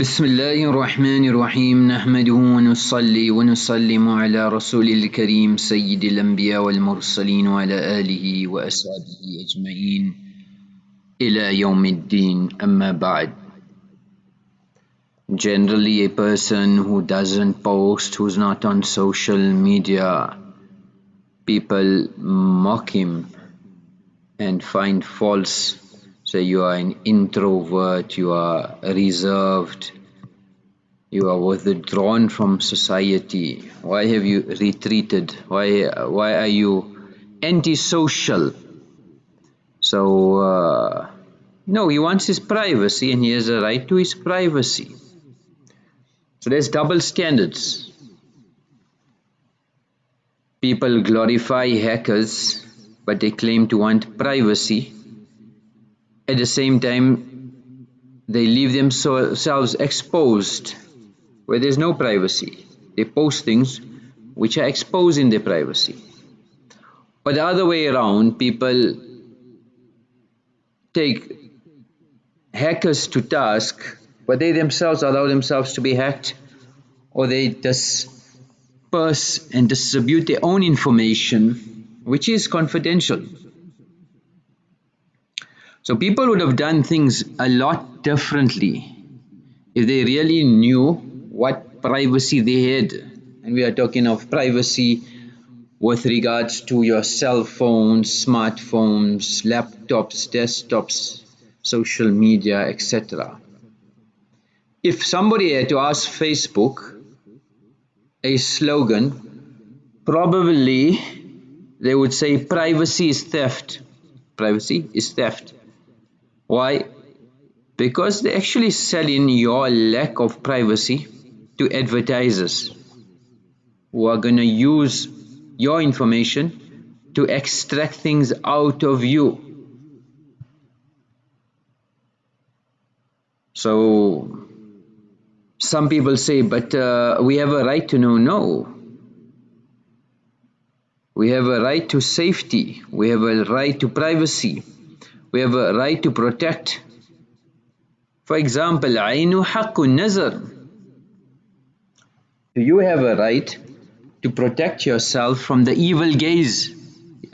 بسم الله الرحمن الرحيم. نحمده ونصلي ونسلم على رسول الكريم سيد الأنبياء والمرسلين وعلى آله وأصحابه أجمعين إلى يوم الدين. أما بعد Generally a person who doesn't post, who's not on social media, people mock him and find false Say you are an introvert, you are reserved, you are withdrawn from society. Why have you retreated? Why, why are you antisocial? So, uh, no, he wants his privacy and he has a right to his privacy. So there's double standards. People glorify hackers, but they claim to want privacy at the same time they leave themselves exposed where there's no privacy. They post things which are exposing their privacy. Or the other way around people take hackers to task but they themselves allow themselves to be hacked or they disperse and distribute their own information which is confidential so people would have done things a lot differently if they really knew what privacy they had. And we are talking of privacy with regards to your cell phones, smartphones, laptops, desktops, social media, etc. If somebody had to ask Facebook a slogan, probably they would say privacy is theft. Privacy is theft. Why? Because they actually sell in your lack of privacy to advertisers who are going to use your information to extract things out of you. So some people say, but uh, we have a right to know. No. We have a right to safety. We have a right to privacy we have a right to protect. For example, Ainu Hakun Nazar. You have a right to protect yourself from the evil gaze.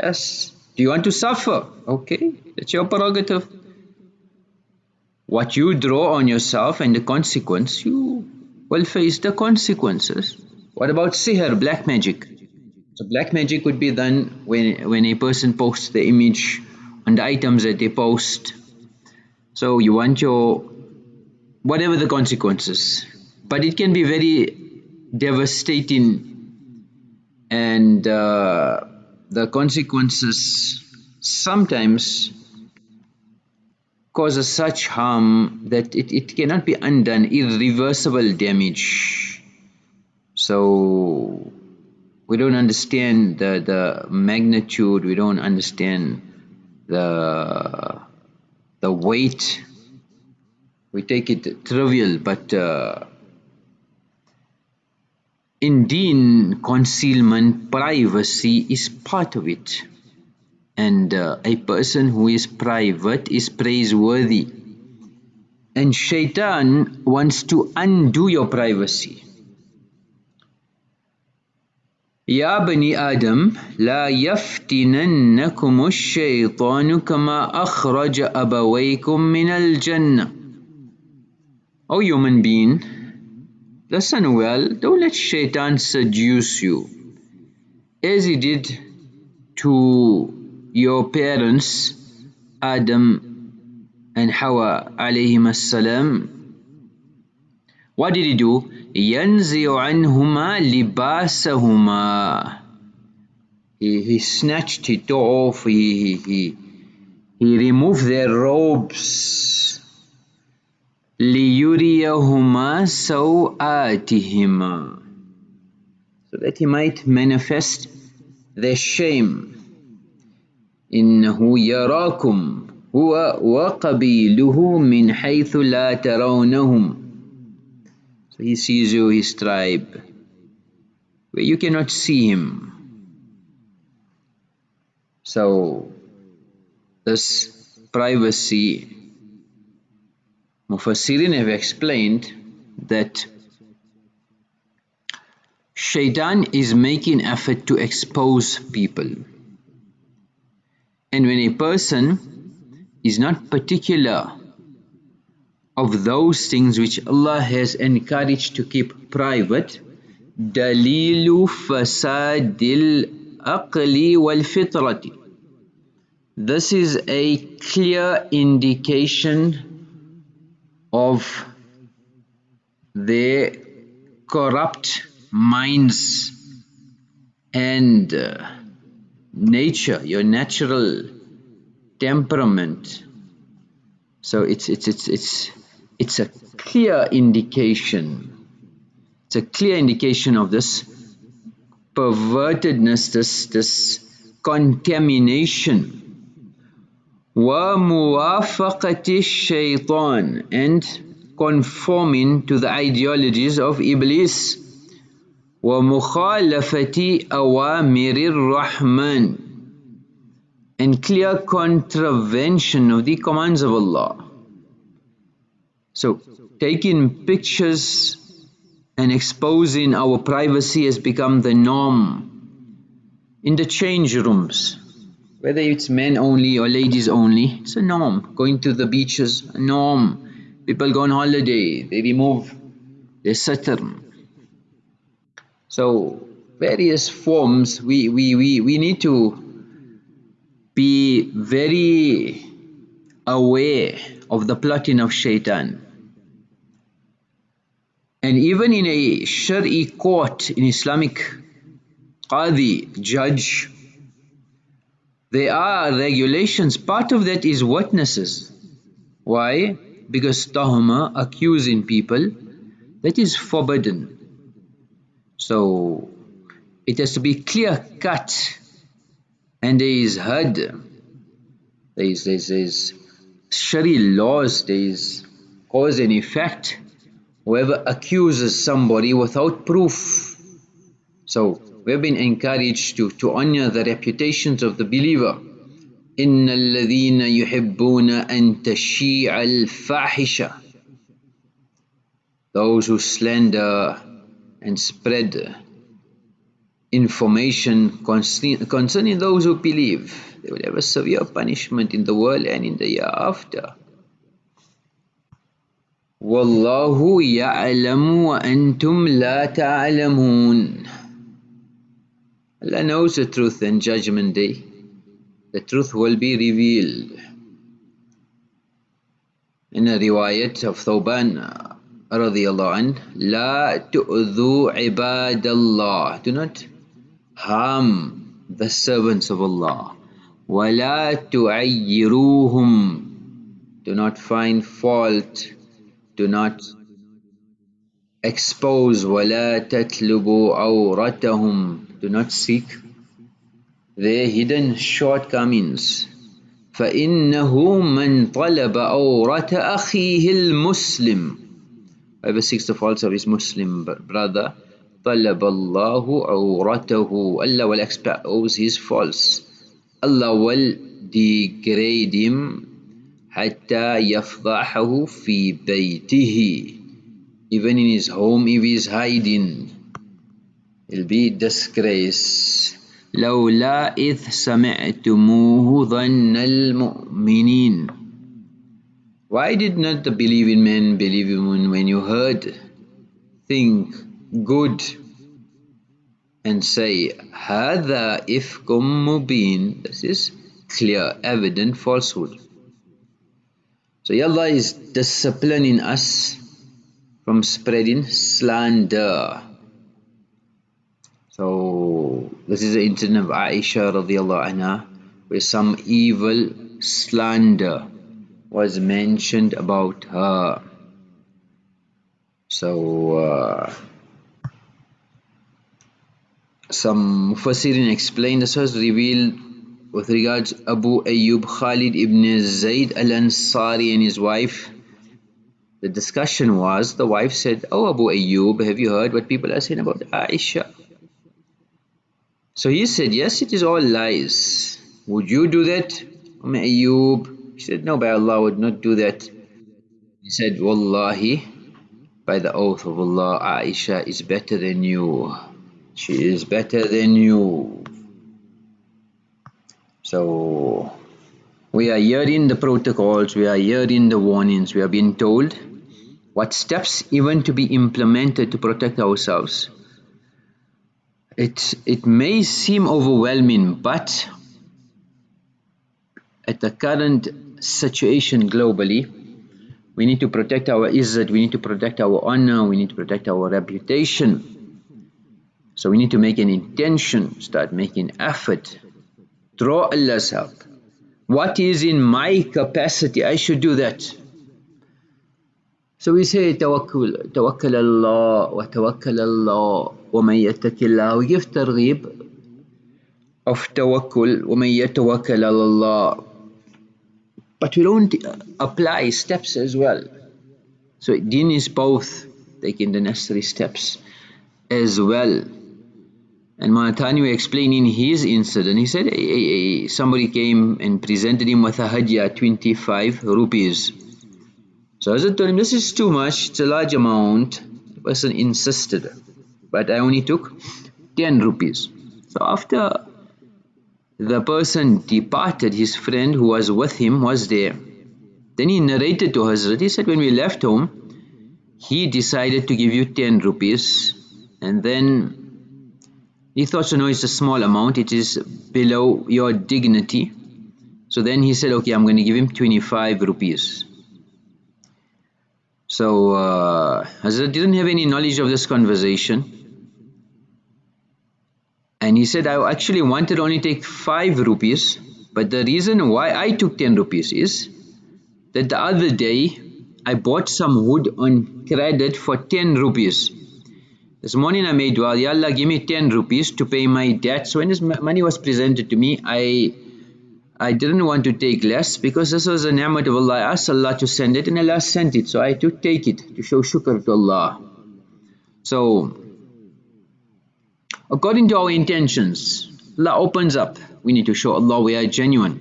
Yes. Do you want to suffer? Okay, that's your prerogative. What you draw on yourself and the consequence, you will face the consequences. What about sihr, black magic? So black magic would be done when, when a person posts the image on the items that they post. So you want your whatever the consequences. But it can be very devastating and uh, the consequences sometimes causes such harm that it, it cannot be undone. Irreversible damage. So we don't understand the the magnitude. We don't understand the the weight we take it trivial but uh, concealment privacy is part of it. And uh, a person who is private is praiseworthy. And shaitan wants to undo your privacy يا بني آدم لا يفتننكم الشيطان كما أخرج أبويكم من الجنة O human being, listen well, don't let shaitan seduce you as he did to your parents Adam and Hawa alayhim salam. What did he do? ينزع عنهما لباسهما he, he snatched it off he, he, he removed their robes ليريهما سوآتهما so that he might manifest their shame إنه يراكم هو وقبيله من حيث لا ترونهم so he sees you, his tribe, where you cannot see him. So this privacy, Mufassirin have explained that shaitan is making effort to expose people. And when a person is not particular of those things which Allah has encouraged to keep private, دليل فساد العقل والفطرة This is a clear indication of their corrupt minds and uh, nature, your natural temperament. So it's it's it's it's it's a clear indication. It's a clear indication of this pervertedness, this this contamination. وَمُوَافَقَةِ الشَّيْطَانِ and conforming to the ideologies of Iblis وَمُخَالَفَةِ أَوَامِرِ الرَّحْمَنِ and clear contravention of the commands of Allah. So taking pictures and exposing our privacy has become the norm in the change rooms whether it's men only or ladies only, it's a norm. Going to the beaches, a norm. People go on holiday, they remove their satr. So various forms, we, we, we, we need to be very aware of the plotting of shaitan. And even in a Shari court, in Islamic Qadi, judge, there are regulations. Part of that is witnesses. Why? Because tahuma, accusing people, that is forbidden. So it has to be clear cut and there is had there is, there is, there is Shari laws, there is cause and effect. Whoever accuses somebody without proof. So we have been encouraged to, to honor the reputations of the believer. إن الذين يحبون أن تشيع الفاحشة Those who slander and spread information concerning those who believe, they will have a severe punishment in the world and in the year after. والله يعلم وأنتم لا تعلمون Allah knows the truth in judgment day. The truth will be revealed. In a riwayat of Thawban radiallahu anh, La tu'dhu ibadallah. Do not harm the servants of Allah. وَلَا تُعَيِّرُوهُمْ Do not find fault. Do not expose وَلَا تَتْلُبُوا عَوْرَتَهُمْ do not seek their hidden shortcomings فإنه من طلب أورة أخيه المسلم whoever seeks the faults of his Muslim brother طلب الله أورته Allah will expose his faults Allah will degrade him حتى يفضحه في بيته even in his home if he is hiding It'll be disgrace. لولا إذ سمعتموه ظن المؤمنين Why did not the believing men believe him when you heard? Think good and say هذا إفك مبين This is clear, evident falsehood. So Allah is disciplining us from spreading slander. So this is the incident of Aisha radiallahu anha where some evil slander was mentioned about her. So uh, some Mufassirin explained this was revealed with regards Abu Ayyub Khalid ibn Zayd al-Ansari and his wife. The discussion was, the wife said, Oh Abu Ayyub, have you heard what people are saying about Aisha? So he said, yes, it is all lies. Would you do that? Umm Ayyub, he said, no, by Allah, I would not do that. He said, Wallahi, by the oath of Allah, Aisha is better than you. She is better than you. So, we are hearing the protocols, we are hearing the warnings, we are being told what steps even to be implemented to protect ourselves. It, it may seem overwhelming, but at the current situation globally, we need to protect our izzat, we need to protect our honor, we need to protect our reputation. So we need to make an intention, start making effort, draw Allah's help. What is in my capacity, I should do that. So we say tawakkul, tawakkal Allah, wa tawakkal Allah, wa man yattakillah. We give targhib of tawakkul, wa man yatawakkal Allah but we don't apply steps as well. So deen is both taking the necessary steps as well. And Mahatani explaining his incident, he said somebody came and presented him with a hadiah 25 rupees. So Hazrat told him, this is too much, it's a large amount. The person insisted, but I only took 10 rupees. So after the person departed, his friend who was with him was there. Then he narrated to Hazrat, he said, when we left home, he decided to give you 10 rupees and then he thought, so no, it's a small amount, it is below your dignity. So then he said, okay, I'm going to give him 25 rupees. So uh, Hazrat didn't have any knowledge of this conversation and he said I actually wanted only take 5 rupees but the reason why I took 10 rupees is that the other day I bought some wood on credit for 10 rupees this morning I made dua, Ya Allah give me 10 rupees to pay my debt so when this money was presented to me I I didn't want to take less because this was a ni'mat of Allah I asked Allah to send it and Allah sent it so I had to take it to show shukr to Allah so according to our intentions. Allah opens up. We need to show Allah we are genuine.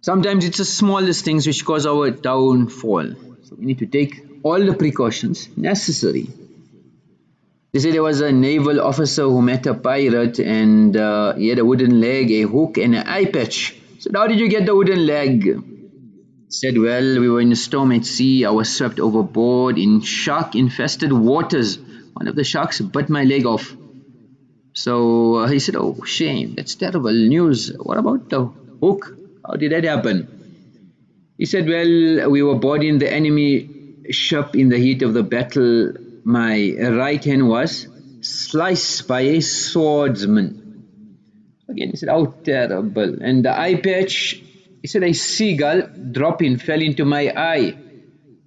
Sometimes it's the smallest things which cause our downfall. So we need to take all the precautions necessary. They say there was a naval officer who met a pirate and uh, he had a wooden leg, a hook and an eye patch. So how did you get the wooden leg? Said, well, we were in a storm at sea. I was swept overboard in shark-infested waters one of the sharks bit my leg off. So uh, he said, oh shame, that's terrible news. What about the hook? How did that happen? He said, well, we were boarding the enemy ship in the heat of the battle. My right hand was sliced by a swordsman. Again, he said, oh terrible. And the eye patch, he said, a seagull dropping fell into my eye.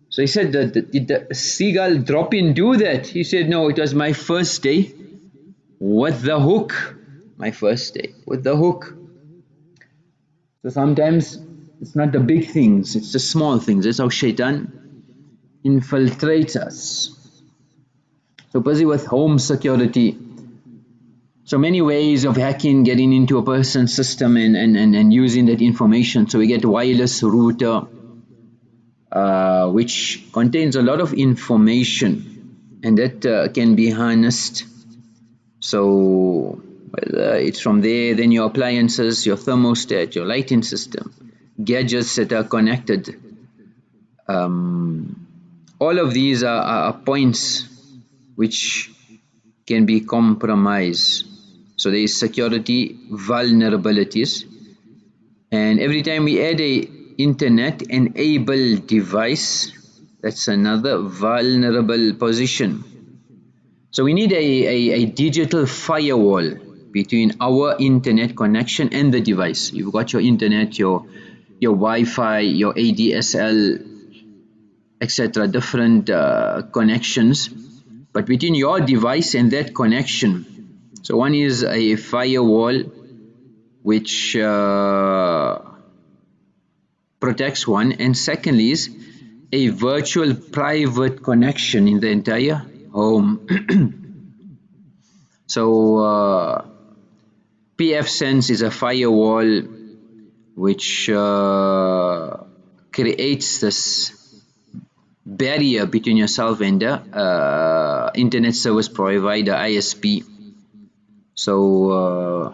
So he said, did the seagull dropping do that? He said, no, it was my first day with the hook. My first day with the hook. So sometimes it's not the big things, it's the small things. That's how shaitan infiltrates us. So busy with home security. So many ways of hacking, getting into a person's system and, and, and, and using that information. So we get wireless router, uh, which contains a lot of information and that uh, can be harnessed so whether it's from there then your appliances your thermostat your lighting system gadgets that are connected um, all of these are, are points which can be compromised. So there is security vulnerabilities. And every time we add a internet enabled device that's another vulnerable position. So we need a, a, a, digital firewall between our internet connection and the device. You've got your internet your your Wi-Fi your ADSL etc different uh, connections but between your device and that connection so one is a firewall which uh, protects one and secondly is a virtual private connection in the entire home. So uh, pfSense is a firewall which uh, creates this barrier between yourself and the uh, internet service provider ISP so uh,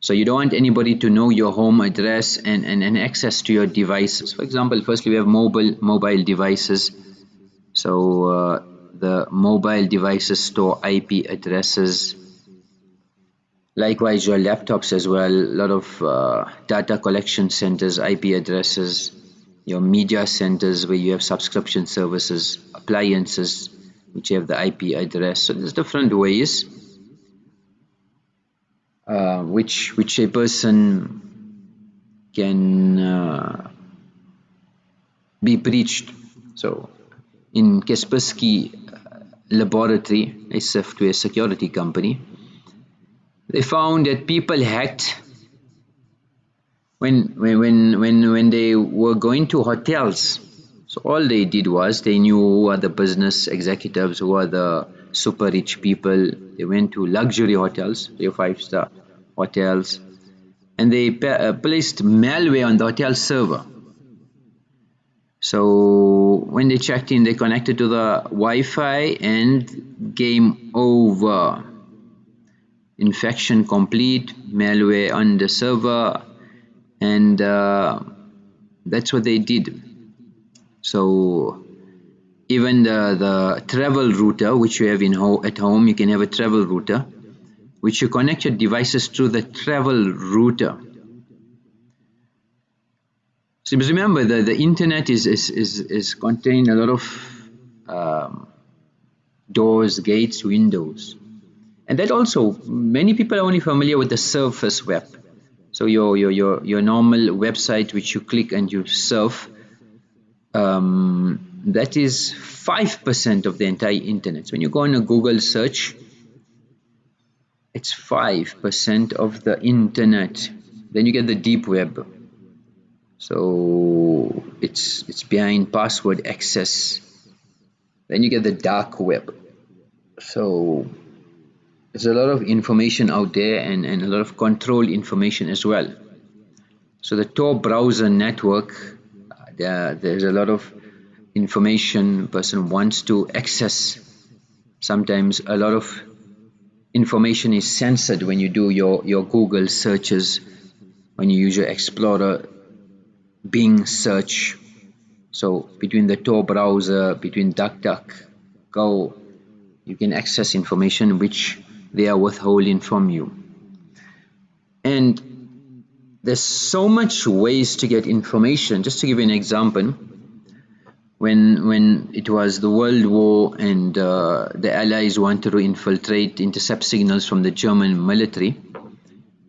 so you don't want anybody to know your home address and, and, and access to your devices. For example firstly we have mobile mobile devices. So uh, the mobile devices store IP addresses. Likewise your laptops as well. A lot of uh, data collection centers IP addresses your media centers where you have subscription services appliances which have the IP address. So there's different ways uh, which which a person can uh, be breached. So in Kaspersky uh, laboratory a software security company they found that people hacked when when when when they were going to hotels so all they did was they knew who are the business executives who are the super rich people. They went to luxury hotels three five star hotels and they uh, placed malware on the hotel server. So when they checked in they connected to the Wi-Fi and game over. Infection complete malware on the server and uh, that's what they did. So even the the travel router which you have in ho at home you can have a travel router which you connect your devices to the travel router. So remember the the internet is is is, is contain a lot of um, doors gates windows. And that also many people are only familiar with the surface web so your your your, your normal website which you click and you surf um, that is 5% of the entire internet. So when you go on a Google search it's 5% of the internet. Then you get the deep web. So it's it's behind password access. Then you get the dark web. So there's a lot of information out there and, and a lot of control information as well. So the Tor browser network uh, there, there's a lot of information person wants to access. Sometimes a lot of information is censored when you do your your Google searches when you use your Explorer Bing search. So between the Tor browser between DuckDuckGo you can access information which they are withholding from you. And there's so much ways to get information. Just to give you an example when when it was the world war and uh, the allies wanted to infiltrate intercept signals from the German military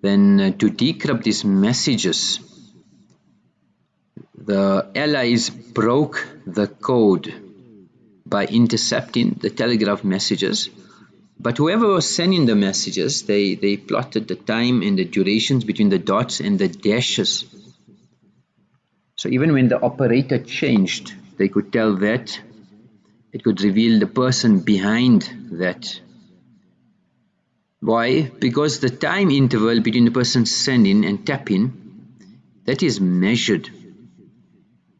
then uh, to decrypt these messages the allies broke the code by intercepting the telegraph messages but whoever was sending the messages, they, they plotted the time and the durations between the dots and the dashes. So even when the operator changed, they could tell that it could reveal the person behind that. Why? Because the time interval between the person sending and tapping, that is measured.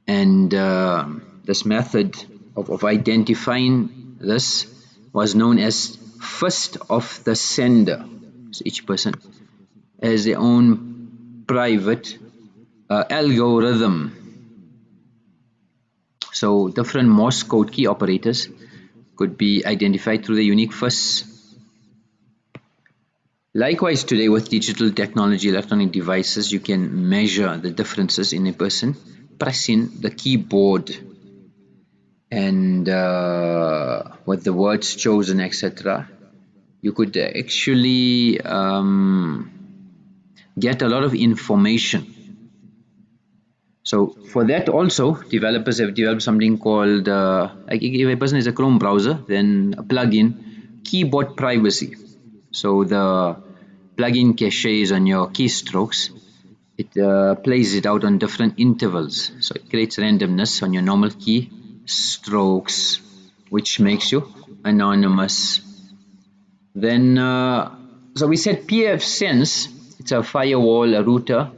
And uh, this method of, of identifying this was known as fist of the sender. So each person has their own private uh, algorithm. So different Morse code key operators could be identified through the unique fist likewise today with digital technology electronic devices you can measure the differences in a person pressing the keyboard and uh, with the words chosen etc you could actually um, get a lot of information. So for that also developers have developed something called uh, if a person is a Chrome browser then a plugin keyboard privacy. So the plugin caches on your keystrokes. It uh, plays it out on different intervals. So it creates randomness on your normal key strokes which makes you anonymous then uh, so we said pfSense it's a firewall a router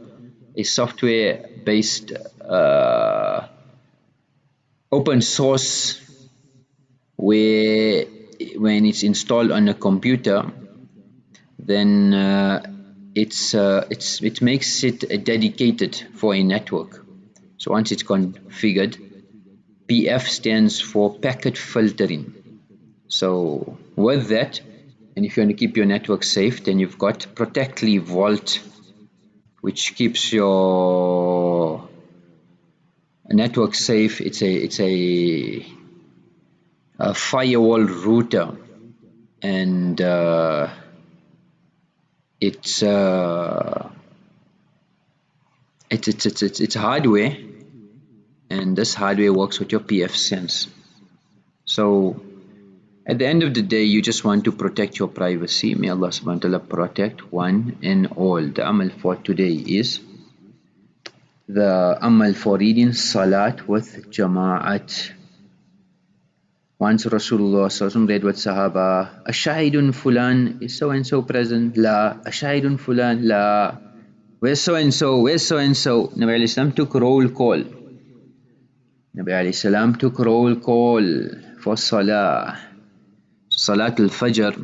a software based uh, open source where when it's installed on a computer then uh, it's, uh, it's, it makes it dedicated for a network. So once it's configured, PF stands for packet filtering. So with that, and if you want to keep your network safe, then you've got Protectli Vault, which keeps your network safe. It's a it's a, a firewall router, and uh, it's uh, it's it's it's it's, it's hardware, and this hardware works with your PF sense So at the end of the day, you just want to protect your privacy. May Allah subhanahu wa ta'ala protect one and all. The amal for today is the amal for reading salat with jama'at. Once Rasulullah read with Sahaba, Ashahidun Fulan, is so and so present? La. Ashahidun Fulan? La. Where's so and so? Where's so and so? Nabi took roll call. Alayhi salam took roll call for Salah. Salat al-Fajr,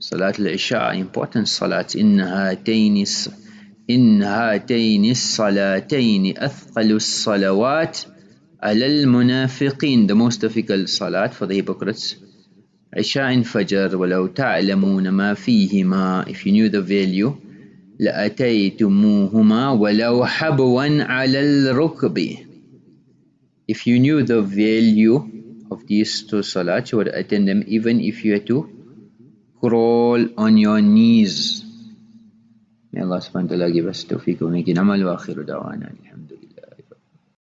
Salat al-Isha, important salats. إن هاتين إن هاتين الصلاتين أثقل الصلوات على المنافقين the most difficult salat for the hypocrites عشاء فجر ولو تعلمون ما فيهما if you knew the value لأتيتموهما ولو حبوا على الركب if you knew the value of these two salats you would attend them even if you had to crawl on your knees. May Allah subhanahu wa ta'ala give us tawfiq wa making amal wa akhiru da'wana. Alhamdulillah